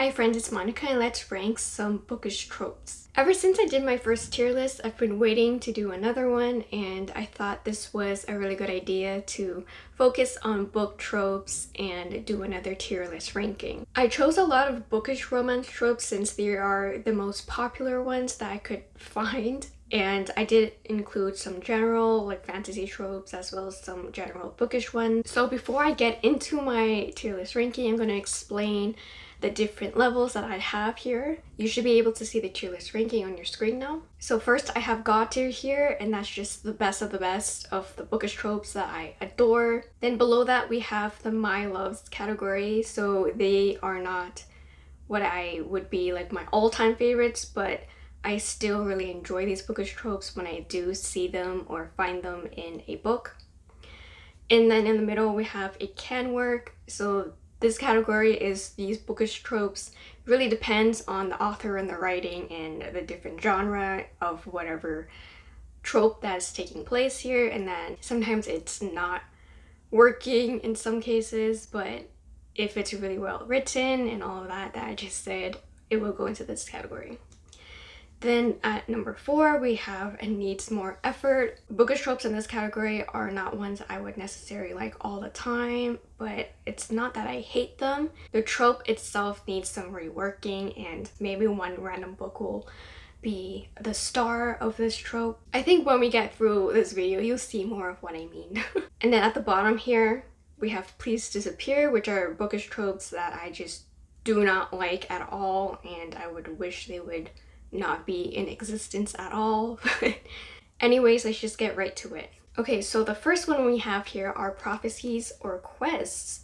Hi friends, it's Monica and let's rank some bookish tropes. Ever since I did my first tier list, I've been waiting to do another one and I thought this was a really good idea to focus on book tropes and do another tier list ranking. I chose a lot of bookish romance tropes since they are the most popular ones that I could find and I did include some general like fantasy tropes as well as some general bookish ones. So before I get into my tier list ranking, I'm going to explain the different levels that I have here. You should be able to see the tier list ranking on your screen now. So first I have God tier here and that's just the best of the best of the bookish tropes that I adore. Then below that we have the My Loves category. So they are not what I would be like my all-time favorites but I still really enjoy these bookish tropes when I do see them or find them in a book. And then in the middle we have a can work. So this category is these bookish tropes. It really depends on the author and the writing and the different genre of whatever trope that's taking place here. And then sometimes it's not working in some cases, but if it's really well written and all of that that I just said, it will go into this category. Then at number four, we have and needs more effort. Bookish tropes in this category are not ones I would necessarily like all the time, but it's not that I hate them. The trope itself needs some reworking and maybe one random book will be the star of this trope. I think when we get through this video, you'll see more of what I mean. and then at the bottom here, we have Please Disappear, which are bookish tropes that I just do not like at all and I would wish they would not be in existence at all. Anyways, let's just get right to it. Okay, so the first one we have here are prophecies or quests.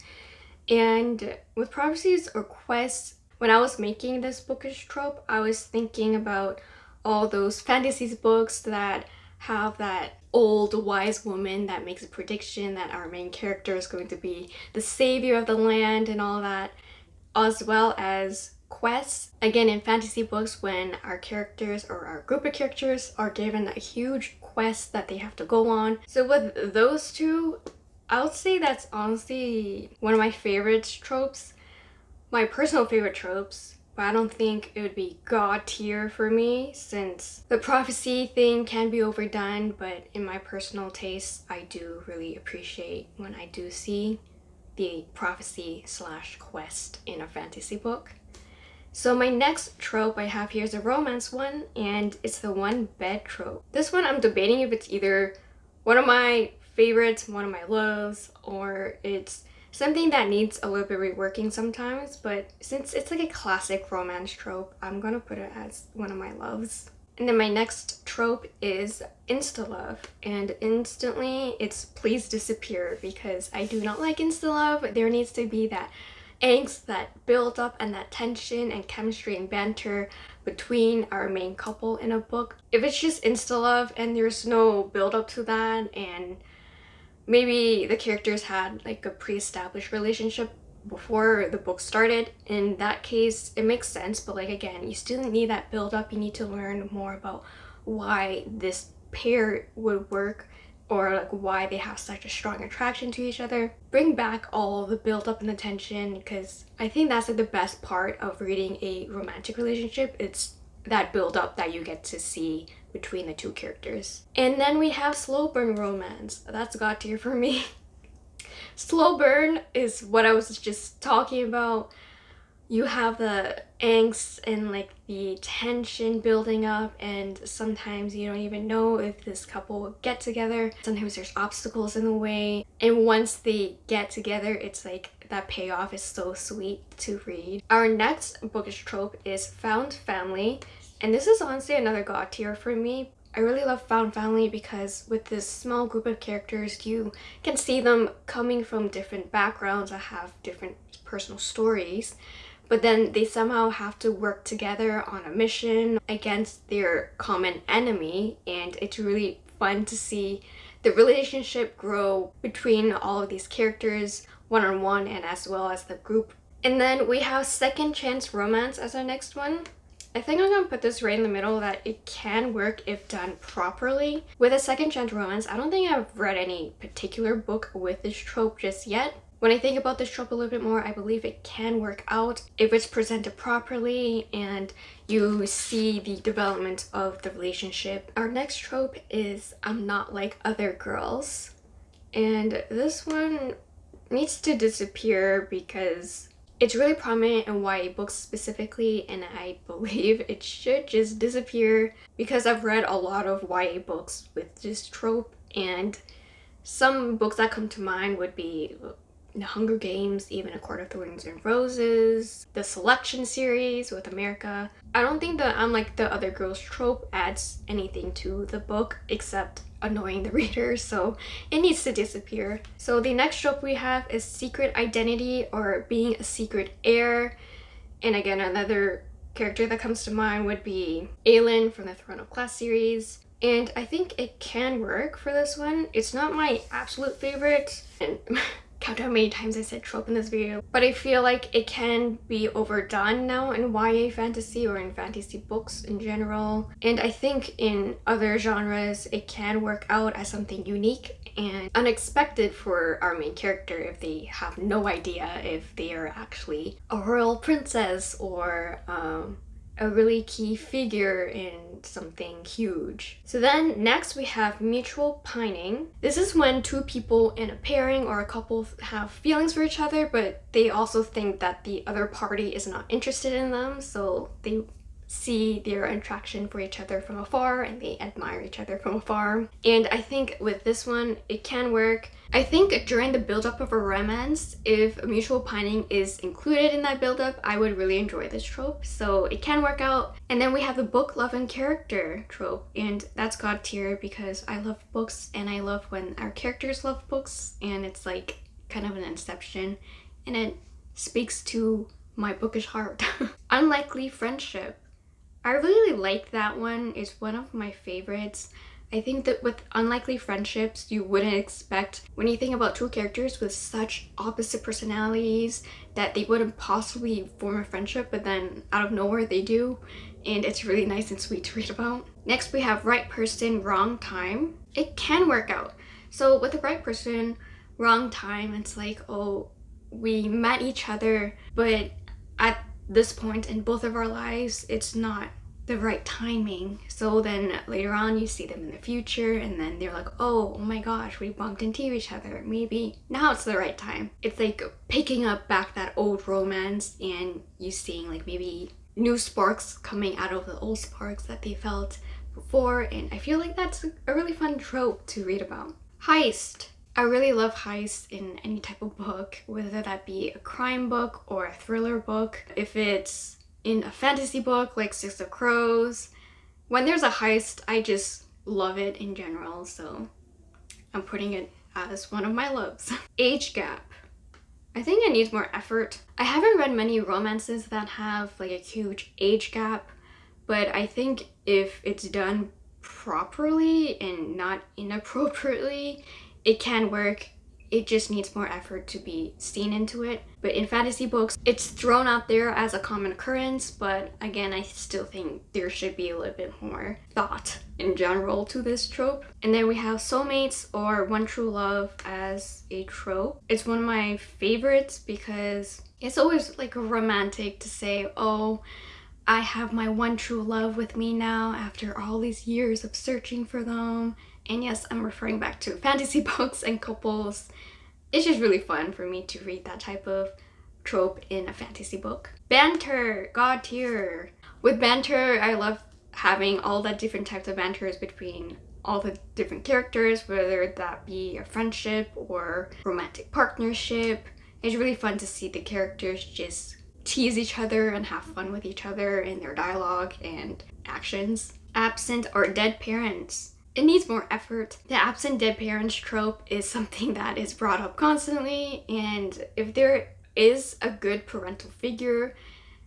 And with prophecies or quests, when I was making this bookish trope, I was thinking about all those fantasies books that have that old wise woman that makes a prediction that our main character is going to be the savior of the land and all that, as well as quests. Again, in fantasy books, when our characters or our group of characters are given a huge quest that they have to go on. So with those two, I would say that's honestly one of my favorite tropes. My personal favorite tropes, but I don't think it would be god tier for me since the prophecy thing can be overdone, but in my personal taste, I do really appreciate when I do see the prophecy slash quest in a fantasy book. So my next trope I have here is a romance one and it's the one bed trope. This one I'm debating if it's either one of my favorites, one of my loves, or it's something that needs a little bit reworking sometimes, but since it's like a classic romance trope, I'm gonna put it as one of my loves. And then my next trope is insta-love and instantly it's please disappear because I do not like insta-love. There needs to be that angst that build up and that tension and chemistry and banter between our main couple in a book. If it's just insta-love and there's no build up to that and maybe the characters had like a pre-established relationship before the book started in that case it makes sense. But like again you still need that build up you need to learn more about why this pair would work or like why they have such a strong attraction to each other. Bring back all the build up and the tension because I think that's like the best part of reading a romantic relationship. It's that build up that you get to see between the two characters. And then we have slow burn romance. That's god tier for me. slow burn is what I was just talking about you have the angst and like the tension building up and sometimes you don't even know if this couple will get together. Sometimes there's obstacles in the way and once they get together it's like that payoff is so sweet to read. Our next bookish trope is found family and this is honestly another god tier for me. I really love Found Family because with this small group of characters, you can see them coming from different backgrounds that have different personal stories but then they somehow have to work together on a mission against their common enemy and it's really fun to see the relationship grow between all of these characters one-on-one -on -one and as well as the group. And then we have Second Chance Romance as our next one. I think I'm gonna put this right in the middle that it can work if done properly. With a second chance romance, I don't think I've read any particular book with this trope just yet, When I think about this trope a little bit more, I believe it can work out if it's presented properly and you see the development of the relationship. Our next trope is I'm not like other girls. And this one needs to disappear because it's really prominent in YA books specifically and I believe it should just disappear because I've read a lot of YA books with this trope and some books that come to mind would be Hunger Games, even A Court of Thorns and Roses, the Selection series with America. I don't think that I'm like the other girls trope adds anything to the book except annoying the reader so it needs to disappear. So the next trope we have is secret identity or being a secret heir and again another character that comes to mind would be Aelin from the Throne of Glass series and I think it can work for this one. It's not my absolute favorite and count how many times I said trope in this video, but I feel like it can be overdone now in YA fantasy or in fantasy books in general. And I think in other genres, it can work out as something unique and unexpected for our main character if they have no idea if they are actually a royal princess or um, a really key figure in something huge. So then next we have mutual pining. This is when two people in a pairing or a couple have feelings for each other but they also think that the other party is not interested in them so they see their attraction for each other from afar and they admire each other from afar. And I think with this one, it can work. I think during the buildup of a romance, if a mutual pining is included in that buildup, I would really enjoy this trope. So it can work out. And then we have the book, love, and character trope. And that's god tier because I love books and I love when our characters love books and it's like kind of an inception and it speaks to my bookish heart. Unlikely friendship. I really like that one. It's one of my favorites. I think that with unlikely friendships, you wouldn't expect when you think about two characters with such opposite personalities that they wouldn't possibly form a friendship, but then out of nowhere they do. And it's really nice and sweet to read about. Next, we have right person, wrong time. It can work out. So with the right person, wrong time, it's like, oh, we met each other, but at this point in both of our lives, it's not the right timing. So then later on you see them in the future and then they're like, oh, oh my gosh, we bumped into each other. Maybe now it's the right time. It's like picking up back that old romance and you seeing like maybe new sparks coming out of the old sparks that they felt before and I feel like that's a really fun trope to read about. Heist. I really love heists in any type of book, whether that be a crime book or a thriller book. If it's in a fantasy book like Six of Crows, when there's a heist, I just love it in general, so I'm putting it as one of my loves. Age gap. I think it needs more effort. I haven't read many romances that have like a huge age gap, but I think if it's done properly and not inappropriately, it can work it just needs more effort to be seen into it. But in fantasy books, it's thrown out there as a common occurrence, but again, I still think there should be a little bit more thought in general to this trope. And then we have soulmates or one true love as a trope. It's one of my favorites because it's always like romantic to say, oh, I have my one true love with me now after all these years of searching for them and yes, I'm referring back to fantasy books and couples. It's just really fun for me to read that type of trope in a fantasy book. Banter, god tier. With banter, I love having all the different types of banters between all the different characters, whether that be a friendship or romantic partnership. It's really fun to see the characters just tease each other and have fun with each other in their dialogue and actions. Absent or dead parents it needs more effort. The absent dead parents trope is something that is brought up constantly and if there is a good parental figure,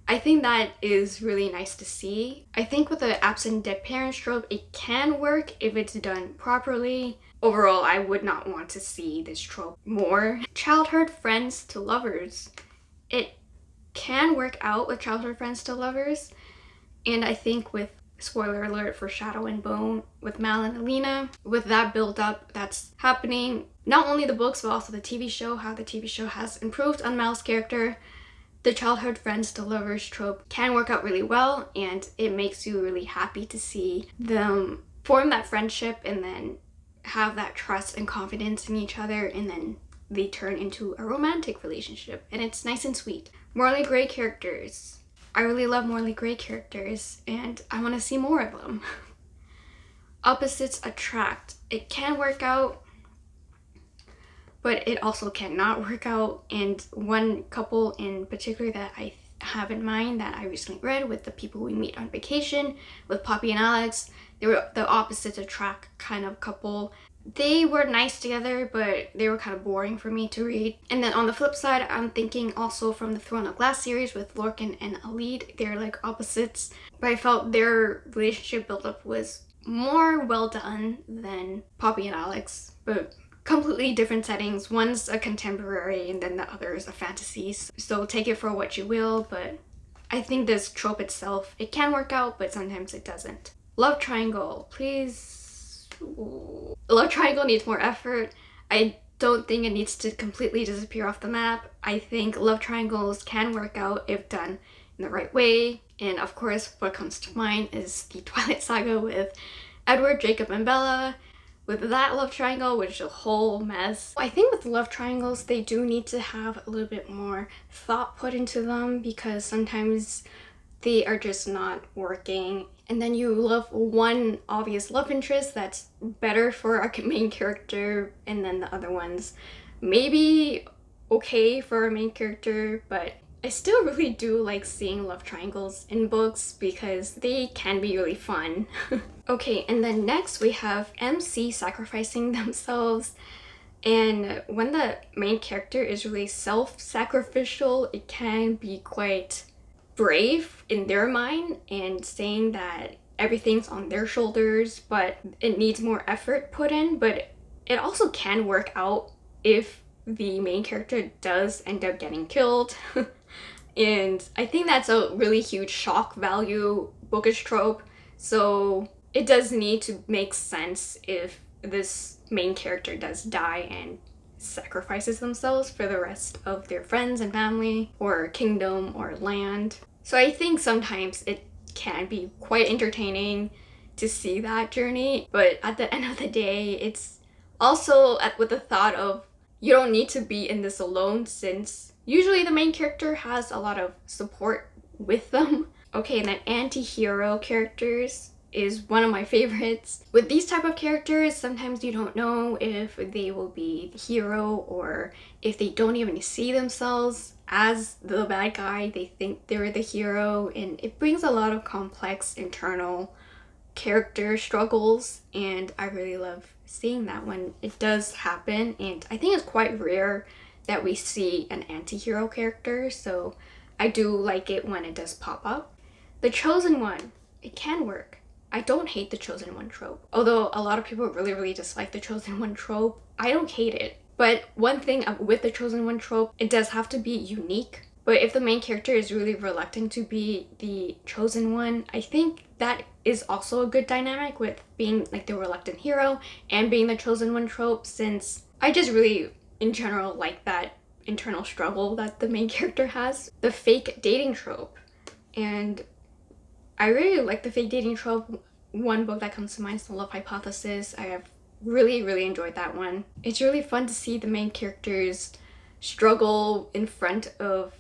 I think that is really nice to see. I think with the absent dead parents trope, it can work if it's done properly. Overall, I would not want to see this trope more. Childhood friends to lovers. It can work out with childhood friends to lovers, and I think with spoiler alert for Shadow and Bone with Mal and Alina. With that build up that's happening, not only the books but also the TV show, how the TV show has improved on Mal's character, the childhood friends to lovers trope can work out really well and it makes you really happy to see them form that friendship and then have that trust and confidence in each other and then they turn into a romantic relationship and it's nice and sweet. Morally Grey characters. I really love Morally Grey characters and I want to see more of them. Opposites attract. It can work out but it also cannot work out. And one couple in particular that I have in mind that I recently read with the people we meet on vacation with Poppy and Alex, they were the opposites attract kind of couple. They were nice together, but they were kind of boring for me to read. And then on the flip side, I'm thinking also from the Throne of Glass series with Lorcan and Elide. They're like opposites, but I felt their relationship buildup was more well done than Poppy and Alex. But completely different settings. One's a contemporary and then the other is a fantasy. So take it for what you will, but I think this trope itself, it can work out, but sometimes it doesn't. Love triangle, please. Love triangle needs more effort. I don't think it needs to completely disappear off the map. I think love triangles can work out if done in the right way. And of course, what comes to mind is the Twilight Saga with Edward, Jacob, and Bella with that love triangle, which is a whole mess. I think with love triangles, they do need to have a little bit more thought put into them because sometimes they are just not working. And then you love one obvious love interest that's better for our main character and then the other ones maybe okay for our main character, but I still really do like seeing love triangles in books because they can be really fun. okay, and then next we have MC sacrificing themselves. And when the main character is really self-sacrificial, it can be quite brave in their mind and saying that everything's on their shoulders, but it needs more effort put in. But it also can work out if the main character does end up getting killed. and I think that's a really huge shock value bookish trope. So it does need to make sense if this main character does die and sacrifices themselves for the rest of their friends and family or kingdom or land. So I think sometimes it can be quite entertaining to see that journey, but at the end of the day, it's also at, with the thought of you don't need to be in this alone since usually the main character has a lot of support with them. Okay, and then anti-hero characters is one of my favorites. With these type of characters, sometimes you don't know if they will be the hero or if they don't even see themselves as the bad guy, they think they're the hero and it brings a lot of complex internal character struggles and I really love seeing that when it does happen and I think it's quite rare that we see an anti-hero character so I do like it when it does pop up. The Chosen One, it can work. I don't hate the Chosen One trope. Although a lot of people really really dislike the Chosen One trope, I don't hate it. But one thing with the Chosen One trope, it does have to be unique. But if the main character is really reluctant to be the chosen one, I think that is also a good dynamic with being like the reluctant hero and being the chosen one trope since I just really in general like that internal struggle that the main character has. The fake dating trope and I really like the fake dating trope. One book that comes to mind is The Love Hypothesis. I have really really enjoyed that one. It's really fun to see the main characters struggle in front of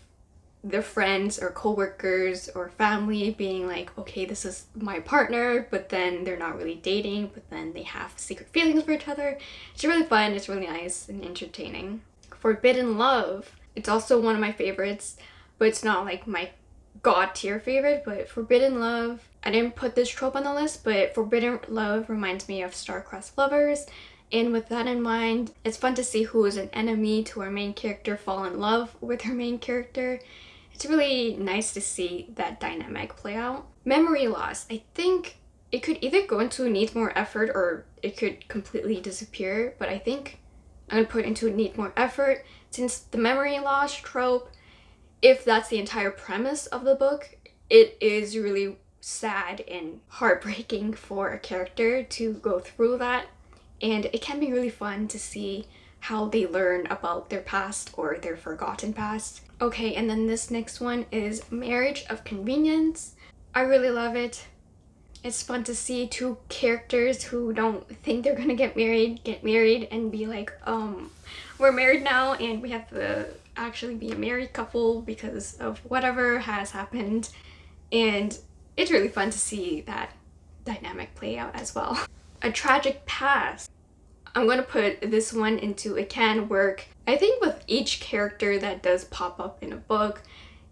their friends or coworkers or family being like, okay, this is my partner, but then they're not really dating, but then they have secret feelings for each other. It's really fun, it's really nice and entertaining. Forbidden Love, it's also one of my favorites, but it's not like my god tier favorite, but Forbidden Love, I didn't put this trope on the list, but Forbidden Love reminds me of Star-Crossed Lovers, and with that in mind, it's fun to see who is an enemy to our main character fall in love with her main character it's really nice to see that dynamic play out. Memory loss. I think it could either go into need more effort or it could completely disappear, but I think I'm gonna put into need more effort since the memory loss trope, if that's the entire premise of the book, it is really sad and heartbreaking for a character to go through that and it can be really fun to see how they learn about their past or their forgotten past. Okay, and then this next one is Marriage of Convenience. I really love it. It's fun to see two characters who don't think they're gonna get married, get married and be like, um, we're married now and we have to actually be a married couple because of whatever has happened. And it's really fun to see that dynamic play out as well. A tragic past. I'm gonna put this one into it can work. I think with each character that does pop up in a book,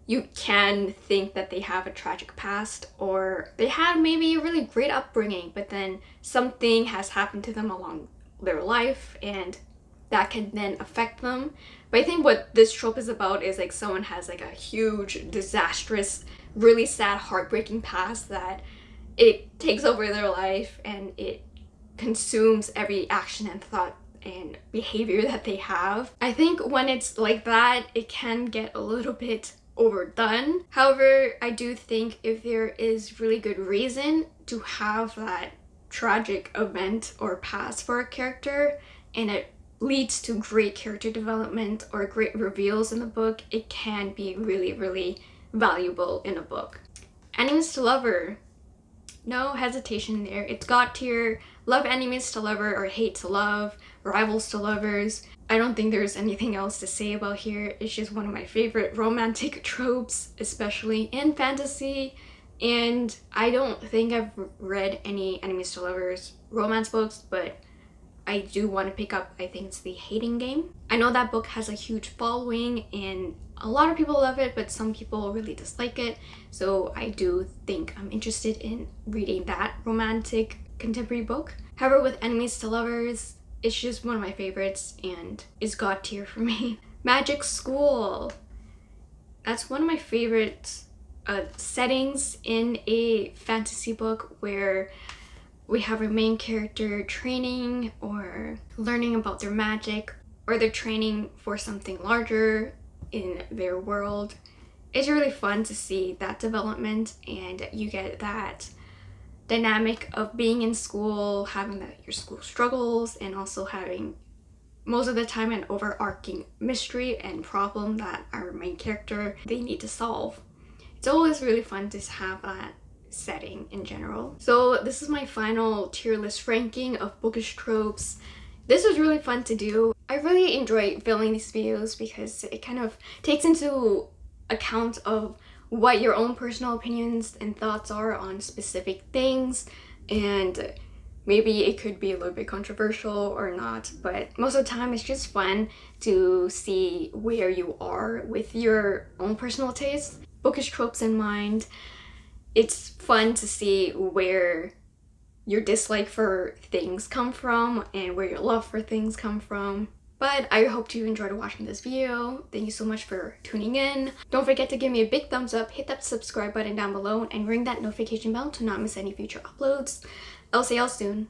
you can think that they have a tragic past or they had maybe a really great upbringing but then something has happened to them along their life and that can then affect them. But I think what this trope is about is like someone has like a huge, disastrous, really sad, heartbreaking past that it takes over their life and it consumes every action and thought and behavior that they have. I think when it's like that, it can get a little bit overdone. However, I do think if there is really good reason to have that tragic event or past for a character and it leads to great character development or great reveals in the book, it can be really, really valuable in a book. Enemies to Lover. No hesitation there. It's God tier, love enemies to lover or hate to love, rivals to lovers. I don't think there's anything else to say about here. It's just one of my favorite romantic tropes, especially in fantasy. And I don't think I've read any enemies to lovers romance books, but I do want to pick up, I think it's The Hating Game. I know that book has a huge following and a lot of people love it, but some people really dislike it. So I do think I'm interested in reading that romantic contemporary book. However, with Enemies to Lovers, it's just one of my favorites and is god tier for me. Magic School. That's one of my favorite uh, settings in a fantasy book where we have a main character training or learning about their magic or they're training for something larger in their world. It's really fun to see that development and you get that dynamic of being in school, having the, your school struggles, and also having most of the time an overarching mystery and problem that our main character they need to solve. It's always really fun to have that setting in general. So this is my final tier list ranking of bookish tropes. This was really fun to do. I really enjoy filming these videos because it kind of takes into account of what your own personal opinions and thoughts are on specific things and maybe it could be a little bit controversial or not but most of the time it's just fun to see where you are with your own personal taste bookish tropes in mind it's fun to see where your dislike for things come from and where your love for things come from but I hope you enjoyed watching this video. Thank you so much for tuning in. Don't forget to give me a big thumbs up, hit that subscribe button down below, and ring that notification bell to not miss any future uploads. I'll see y'all soon.